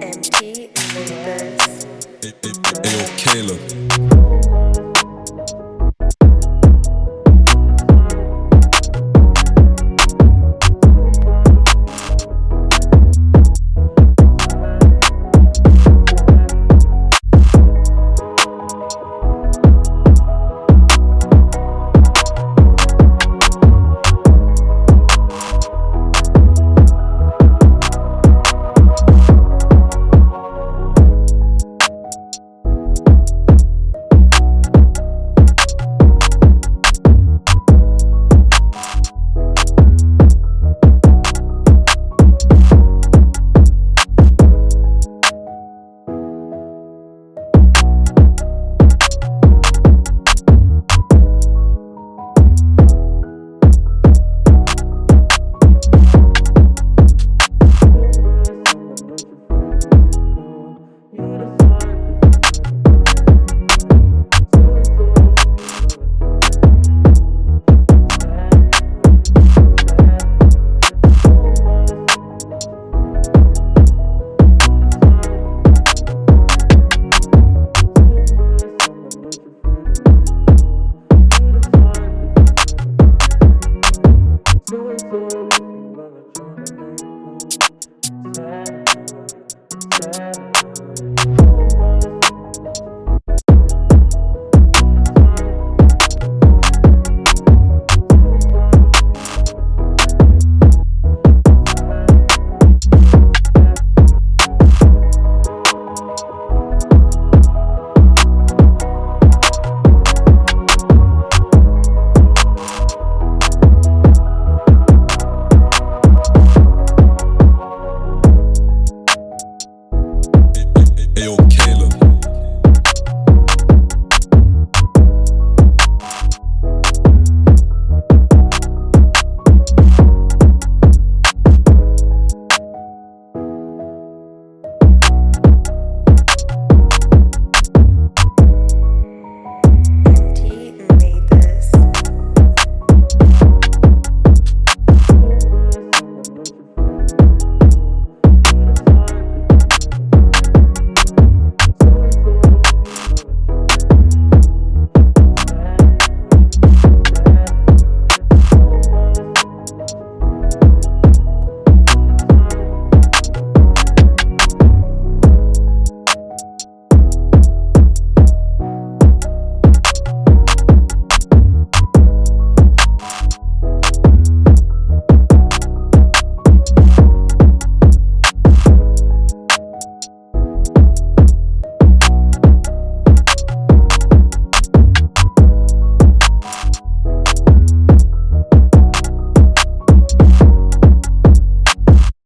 MP in the verse. Hey, yo, Caleb.